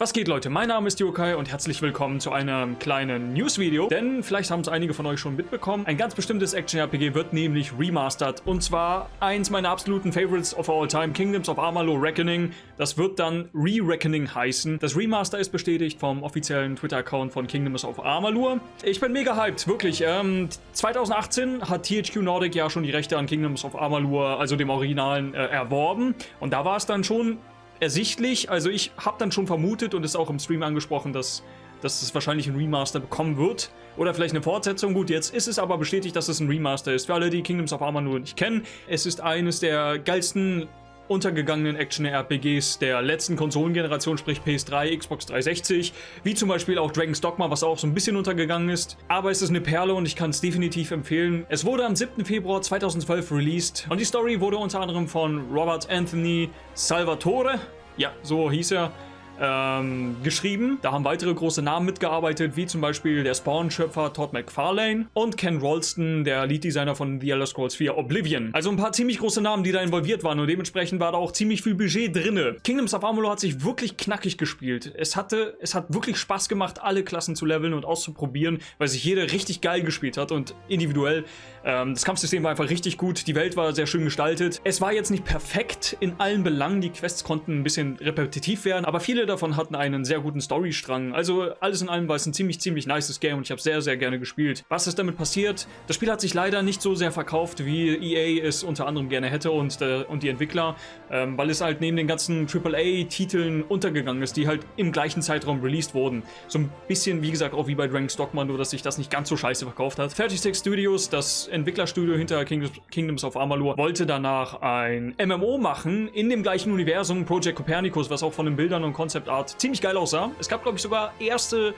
Was geht Leute, mein Name ist Yokai und herzlich willkommen zu einem kleinen News-Video, denn vielleicht haben es einige von euch schon mitbekommen, ein ganz bestimmtes Action-RPG wird nämlich remastered und zwar eins meiner absoluten Favorites of all time, Kingdoms of Amalur Reckoning, das wird dann Re-Reckoning heißen. Das Remaster ist bestätigt vom offiziellen Twitter-Account von Kingdoms of Amalur. Ich bin mega hyped, wirklich. Ähm, 2018 hat THQ Nordic ja schon die Rechte an Kingdoms of Amalur, also dem Originalen, äh, erworben und da war es dann schon ersichtlich. Also ich habe dann schon vermutet und es auch im Stream angesprochen, dass, dass es wahrscheinlich ein Remaster bekommen wird. Oder vielleicht eine Fortsetzung. Gut, jetzt ist es aber bestätigt, dass es ein Remaster ist. Für alle, die Kingdoms of Amalur nicht kennen, es ist eines der geilsten untergegangenen Action-RPGs der letzten Konsolengeneration, sprich PS3, Xbox 360, wie zum Beispiel auch Dragon's Dogma, was auch so ein bisschen untergegangen ist. Aber es ist eine Perle und ich kann es definitiv empfehlen. Es wurde am 7. Februar 2012 released und die Story wurde unter anderem von Robert Anthony Salvatore, ja, so hieß er, ähm, geschrieben. Da haben weitere große Namen mitgearbeitet, wie zum Beispiel der Spawn-Schöpfer Todd McFarlane und Ken Rolston, der Lead-Designer von The Elder Scrolls 4 Oblivion. Also ein paar ziemlich große Namen, die da involviert waren und dementsprechend war da auch ziemlich viel Budget drinne. Kingdoms of Amalur hat sich wirklich knackig gespielt. Es hatte, es hat wirklich Spaß gemacht, alle Klassen zu leveln und auszuprobieren, weil sich jeder richtig geil gespielt hat und individuell. Ähm, das Kampfsystem war einfach richtig gut, die Welt war sehr schön gestaltet. Es war jetzt nicht perfekt in allen Belangen, die Quests konnten ein bisschen repetitiv werden, aber viele davon hatten einen sehr guten Storystrang. Also alles in allem war es ein ziemlich, ziemlich nices Game und ich habe sehr, sehr gerne gespielt. Was ist damit passiert? Das Spiel hat sich leider nicht so sehr verkauft, wie EA es unter anderem gerne hätte und, äh, und die Entwickler, ähm, weil es halt neben den ganzen AAA-Titeln untergegangen ist, die halt im gleichen Zeitraum released wurden. So ein bisschen, wie gesagt, auch wie bei Dragon's Dogma, nur dass sich das nicht ganz so scheiße verkauft hat. 36 Studios, das Entwicklerstudio hinter Kingdoms, Kingdoms of Amalur, wollte danach ein MMO machen in dem gleichen Universum, Project Copernicus, was auch von den Bildern und Concept Art ziemlich geil aussah. Es gab, glaube ich, sogar erste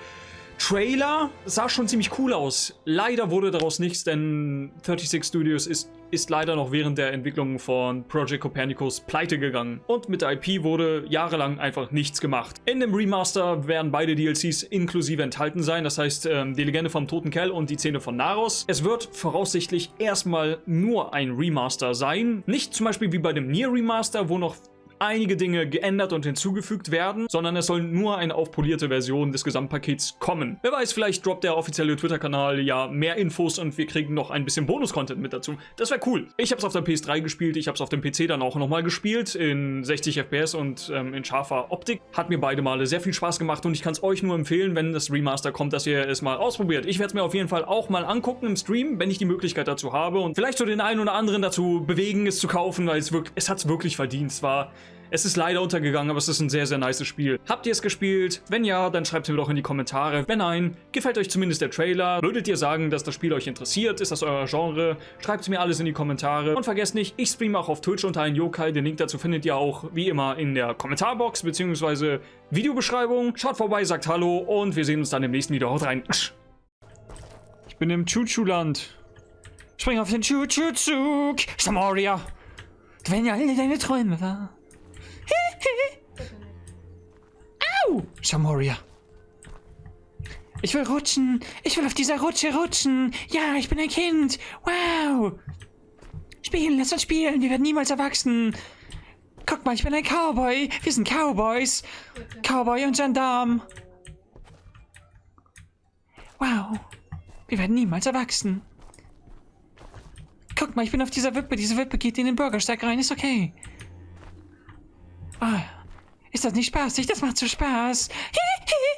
Trailer. Sah schon ziemlich cool aus. Leider wurde daraus nichts, denn 36 Studios ist, ist leider noch während der Entwicklung von Project Copernicus pleite gegangen. Und mit der IP wurde jahrelang einfach nichts gemacht. In dem Remaster werden beide DLCs inklusive enthalten sein. Das heißt, ähm, die Legende vom toten Kell und die Zähne von Naros. Es wird voraussichtlich erstmal nur ein Remaster sein. Nicht zum Beispiel wie bei dem Nier Remaster, wo noch einige Dinge geändert und hinzugefügt werden, sondern es soll nur eine aufpolierte Version des Gesamtpakets kommen. Wer weiß, vielleicht droppt der offizielle Twitter-Kanal ja mehr Infos und wir kriegen noch ein bisschen Bonus-Content mit dazu. Das wäre cool. Ich habe es auf der PS3 gespielt, ich habe es auf dem PC dann auch nochmal gespielt, in 60 FPS und ähm, in scharfer Optik. Hat mir beide Male sehr viel Spaß gemacht und ich kann es euch nur empfehlen, wenn das Remaster kommt, dass ihr es mal ausprobiert. Ich werde es mir auf jeden Fall auch mal angucken im Stream, wenn ich die Möglichkeit dazu habe und vielleicht so den einen oder anderen dazu bewegen, es zu kaufen, weil es, wirklich, es hat es wirklich verdient. Es war es ist leider untergegangen, aber es ist ein sehr, sehr nice Spiel. Habt ihr es gespielt? Wenn ja, dann schreibt es mir doch in die Kommentare. Wenn nein, gefällt euch zumindest der Trailer? Würdet ihr sagen, dass das Spiel euch interessiert? Ist das euer Genre? Schreibt es mir alles in die Kommentare. Und vergesst nicht, ich streame auch auf Twitch unter einen Yokai. Den Link dazu findet ihr auch wie immer in der Kommentarbox bzw. Videobeschreibung. Schaut vorbei, sagt Hallo und wir sehen uns dann im nächsten Video. Haut rein. Ich bin im Chuchu-Land. Spring auf den Chuchu-Zug. Samoria. Wenn ja alle deine Träume wahr. Au! Shamoria. Ich will rutschen. Ich will auf dieser Rutsche rutschen. Ja, ich bin ein Kind. Wow. Spielen, lass uns spielen. Wir werden niemals erwachsen. Guck mal, ich bin ein Cowboy. Wir sind Cowboys. Cowboy und Gendarm. Wow. Wir werden niemals erwachsen. Guck mal, ich bin auf dieser Wippe. Diese Wippe geht in den Bürgersteig rein. Ist okay. Ah, ist das nicht spaßig? Das macht so Spaß. Hi, hi.